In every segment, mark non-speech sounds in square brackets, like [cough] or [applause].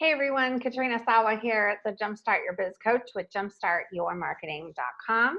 Hey everyone, Katrina Sawa here, at the Jumpstart Your Biz Coach with jumpstartyourmarketing.com.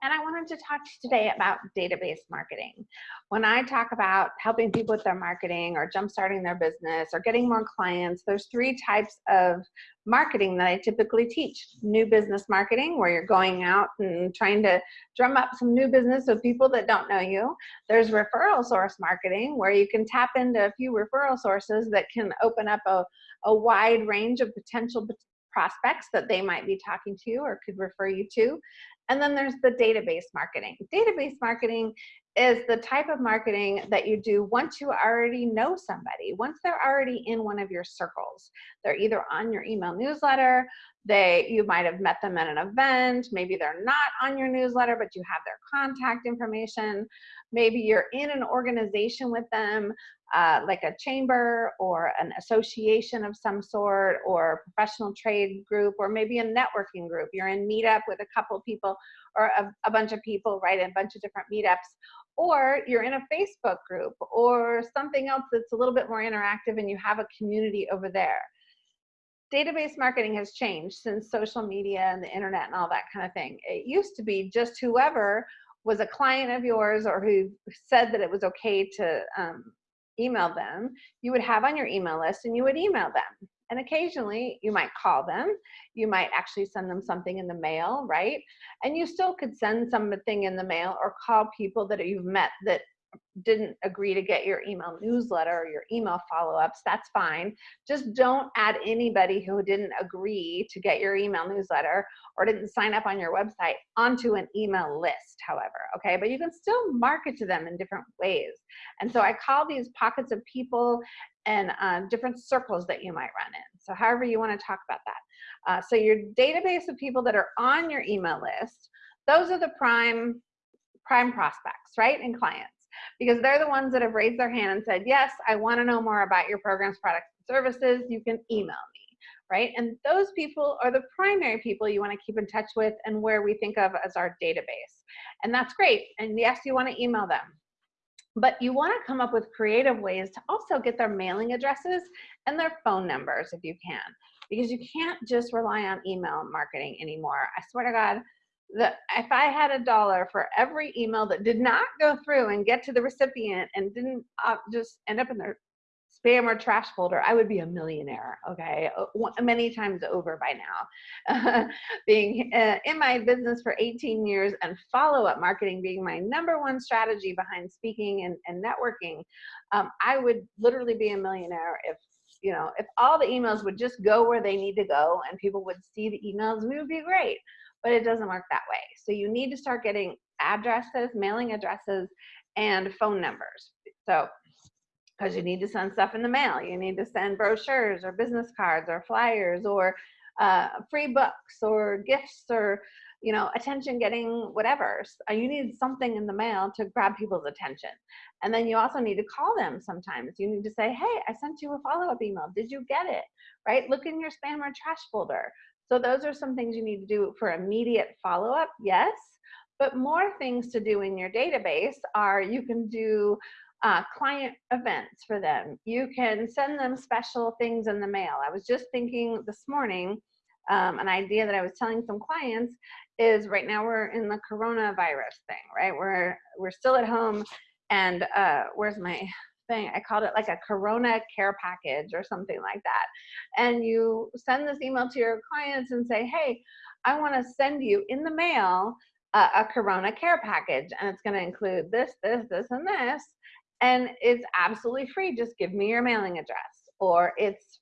And I wanted to talk to you today about database marketing. When I talk about helping people with their marketing or jumpstarting their business or getting more clients, there's three types of marketing that I typically teach. New business marketing, where you're going out and trying to drum up some new business with people that don't know you. There's referral source marketing, where you can tap into a few referral sources that can open up a, a wide range of potential prospects that they might be talking to or could refer you to. And then there's the database marketing. Database marketing is the type of marketing that you do once you already know somebody, once they're already in one of your circles. They're either on your email newsletter, they you might have met them at an event, maybe they're not on your newsletter, but you have their contact information. Maybe you're in an organization with them, uh, like a chamber or an association of some sort or professional trade group or maybe a networking group. You're in meetup with a couple people or a, a bunch of people, right? A bunch of different meetups or you're in a Facebook group or something else that's a little bit more interactive and you have a community over there. Database marketing has changed since social media and the internet and all that kind of thing. It used to be just whoever was a client of yours or who said that it was okay to um, email them, you would have on your email list and you would email them. And occasionally you might call them, you might actually send them something in the mail, right? And you still could send something in the mail or call people that you've met that didn't agree to get your email newsletter or your email follow-ups, that's fine. Just don't add anybody who didn't agree to get your email newsletter or didn't sign up on your website onto an email list, however, okay? But you can still market to them in different ways. And so I call these pockets of people and uh, different circles that you might run in. So however you wanna talk about that. Uh, so your database of people that are on your email list, those are the prime prime prospects, right, and clients because they're the ones that have raised their hand and said, yes, I wanna know more about your programs, products, and services, you can email me, right? And those people are the primary people you wanna keep in touch with and where we think of as our database. And that's great, and yes, you wanna email them. But you wanna come up with creative ways to also get their mailing addresses and their phone numbers if you can. Because you can't just rely on email marketing anymore. I swear to God, the, if I had a dollar for every email that did not go through and get to the recipient and didn't uh, just end up in their spam or trash folder, I would be a millionaire, okay, many times over by now. [laughs] being uh, in my business for 18 years and follow-up marketing being my number one strategy behind speaking and, and networking, um, I would literally be a millionaire if you know, if all the emails would just go where they need to go and people would see the emails, we would be great but it doesn't work that way. So you need to start getting addresses, mailing addresses, and phone numbers. So, because you need to send stuff in the mail, you need to send brochures or business cards or flyers or uh, free books or gifts or you know attention getting whatever uh, you need something in the mail to grab people's attention. And then you also need to call them sometimes. You need to say hey i sent you a follow-up email. Did you get it? Right? Look in your spam or trash folder. So those are some things you need to do for immediate follow-up, yes. But more things to do in your database are you can do uh, client events for them. You can send them special things in the mail. I was just thinking this morning, um, an idea that I was telling some clients is right now we're in the coronavirus thing, right? We're, we're still at home and uh, where's my thing. I called it like a Corona care package or something like that. And you send this email to your clients and say, hey, I want to send you in the mail a, a Corona care package. And it's going to include this, this, this, and this. And it's absolutely free. Just give me your mailing address. Or it's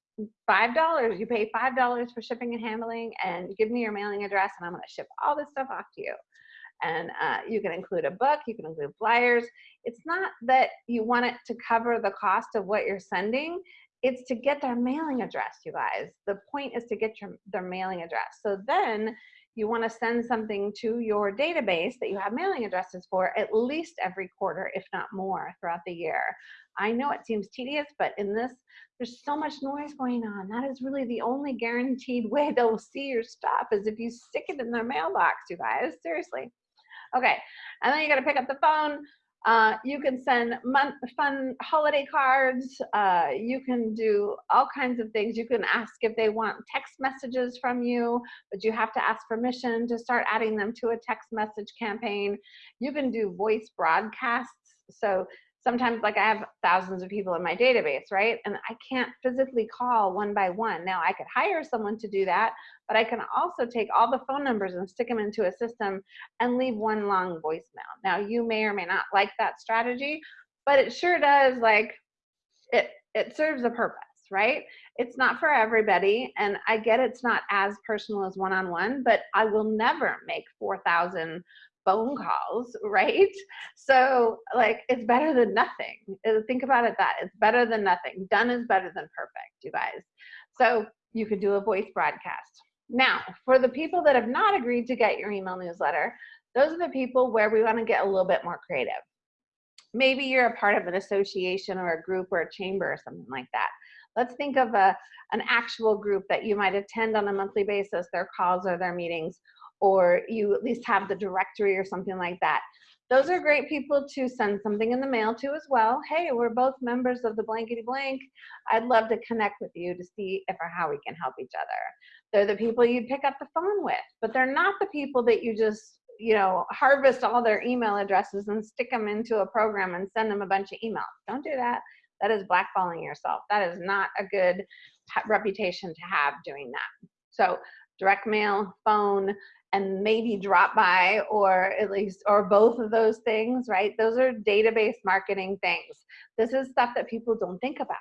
$5. You pay $5 for shipping and handling and give me your mailing address and I'm going to ship all this stuff off to you and uh, you can include a book, you can include flyers. It's not that you want it to cover the cost of what you're sending, it's to get their mailing address, you guys. The point is to get your, their mailing address. So then you want to send something to your database that you have mailing addresses for at least every quarter, if not more, throughout the year. I know it seems tedious, but in this, there's so much noise going on. That is really the only guaranteed [laughs] way they'll see your stuff is if you stick it in their mailbox, you guys, seriously. Okay, and then you gotta pick up the phone. Uh, you can send fun holiday cards. Uh, you can do all kinds of things. You can ask if they want text messages from you, but you have to ask permission to start adding them to a text message campaign. You can do voice broadcasts. So sometimes like I have thousands of people in my database, right? And I can't physically call one by one. Now I could hire someone to do that, but I can also take all the phone numbers and stick them into a system and leave one long voicemail. Now you may or may not like that strategy, but it sure does like, it, it serves a purpose, right? It's not for everybody. And I get it's not as personal as one-on-one, -on -one, but I will never make 4,000 phone calls, [laughs] right? So like it's better than nothing. Uh, think about it that it's better than nothing. Done is better than perfect, you guys. So you could do a voice broadcast. Now, for the people that have not agreed to get your email newsletter, those are the people where we want to get a little bit more creative. Maybe you're a part of an association or a group or a chamber or something like that. Let's think of a, an actual group that you might attend on a monthly basis, their calls or their meetings, or you at least have the directory or something like that. Those are great people to send something in the mail to as well. Hey, we're both members of the blankety blank. I'd love to connect with you to see if or how we can help each other. They're the people you'd pick up the phone with, but they're not the people that you just you know, harvest all their email addresses and stick them into a program and send them a bunch of emails. Don't do that. That is blackballing yourself. That is not a good reputation to have doing that. So direct mail, phone, and maybe drop by or at least or both of those things right? Those are database marketing things. This is stuff that people don't think about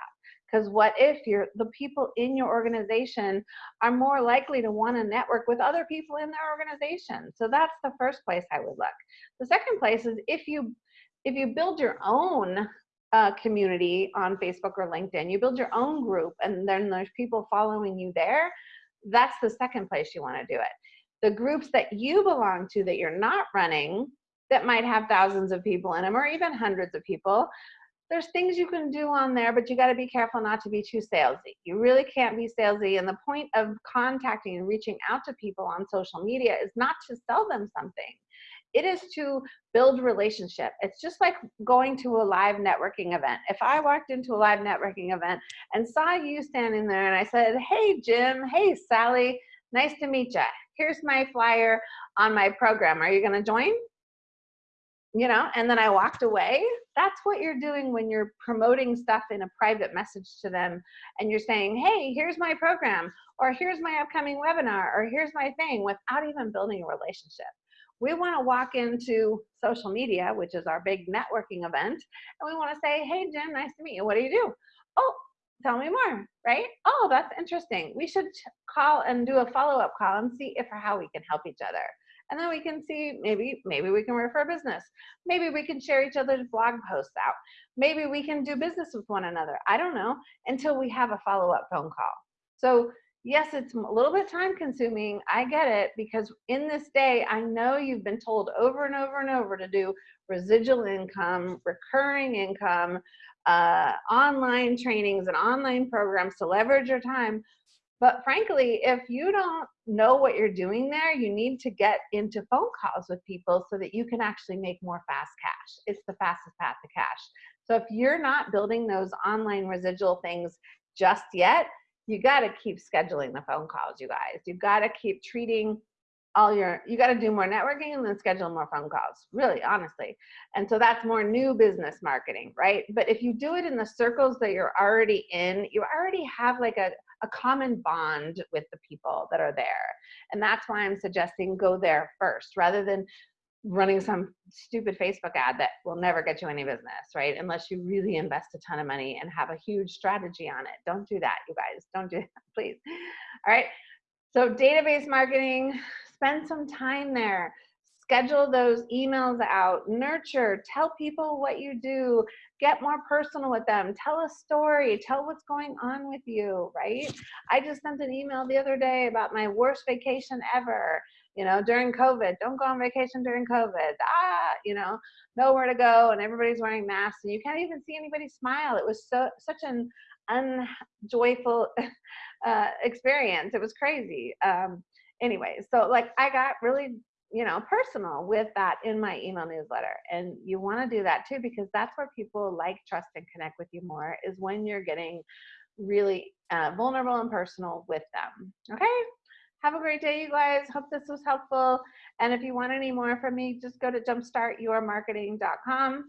because what if you're the people in your organization are more likely to want to network with other people in their organization? So that's the first place i would look. The second place is if you if you build your own uh, community on facebook or linkedin you build your own group and then there's people following you there that's the second place you want to do it. The groups that you belong to that you're not running that might have thousands of people in them or even hundreds of people there's things you can do on there but you got to be careful not to be too salesy. You really can't be salesy and the point of contacting and reaching out to people on social media is not to sell them something it is to build relationship. It's just like going to a live networking event. If I walked into a live networking event and saw you standing there and I said, hey, Jim, hey, Sally, nice to meet you here's my flyer on my program. Are you going to join? You know, and then I walked away. That's what you're doing when you're promoting stuff in a private message to them and you're saying, hey, here's my program, or here's my upcoming webinar, or here's my thing without even building a relationship. We want to walk into social media, which is our big networking event, and we want to say, hey, Jim, nice to meet you. What do you do? Oh, tell me more, right? Oh, that's interesting. We should call and do a follow-up call and see if or how we can help each other. And then we can see maybe maybe we can refer business. Maybe we can share each other's blog posts out. Maybe we can do business with one another. I don't know until we have a follow-up phone call. So yes, it's a little bit time consuming. I get it because in this day, I know you've been told over and over and over to do residual income, recurring income, uh, online trainings and online programs to leverage your time. But frankly, if you don't know what you're doing there, you need to get into phone calls with people so that you can actually make more fast cash. It's the fastest path to cash. So if you're not building those online residual things just yet, you got to keep scheduling the phone calls, you guys. You've got to keep treating all your you got to do more networking and then schedule more phone calls really honestly. And so that's more new business marketing right? But if you do it in the circles that you're already in you already have like a, a common bond with the people that are there. And that's why i'm suggesting go there first rather than running some stupid facebook ad that will never get you any business right? Unless you really invest a ton of money and have a huge strategy on it. Don't do that you guys. Don't do [laughs] that please. All right. So database marketing spend some time there. Schedule those emails out. Nurture. Tell people what you do. Get more personal with them. Tell a story. Tell what's going on with you right? I just sent an email the other day about my worst vacation ever you know during covid don't go on vacation during covid ah you know nowhere to go and everybody's wearing masks and you can't even see anybody smile it was so such an unjoyful [laughs] uh, experience it was crazy um, anyway, so like I got really you know, personal with that in my email newsletter. And you want to do that too, because that's where people like, trust, and connect with you more is when you're getting really uh, vulnerable and personal with them. Okay? Have a great day, you guys. Hope this was helpful. And if you want any more from me, just go to jumpstartyourmarketing.com.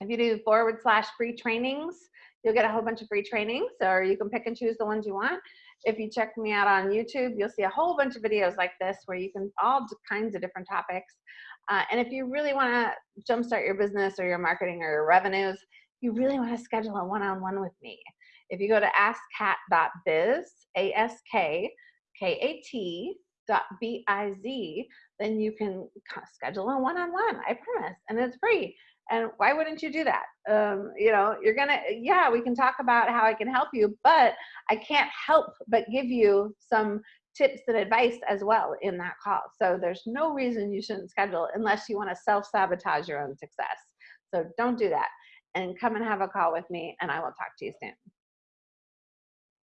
If you do forward slash free trainings, you'll get a whole bunch of free trainings, or you can pick and choose the ones you want. If you check me out on YouTube, you'll see a whole bunch of videos like this where you can all kinds of different topics. Uh, and if you really want to jumpstart your business or your marketing or your revenues, you really want to schedule a one-on-one with me. If you go to askkat.biz, A-S-K-K-A-T dot B-I-Z, then you can schedule a one-on-one, -on -one, I promise, and it's free. And why wouldn't you do that? Um, you know, you're gonna, yeah, we can talk about how I can help you, but I can't help but give you some tips and advice as well in that call. So there's no reason you shouldn't schedule unless you wanna self-sabotage your own success. So don't do that and come and have a call with me and I will talk to you soon.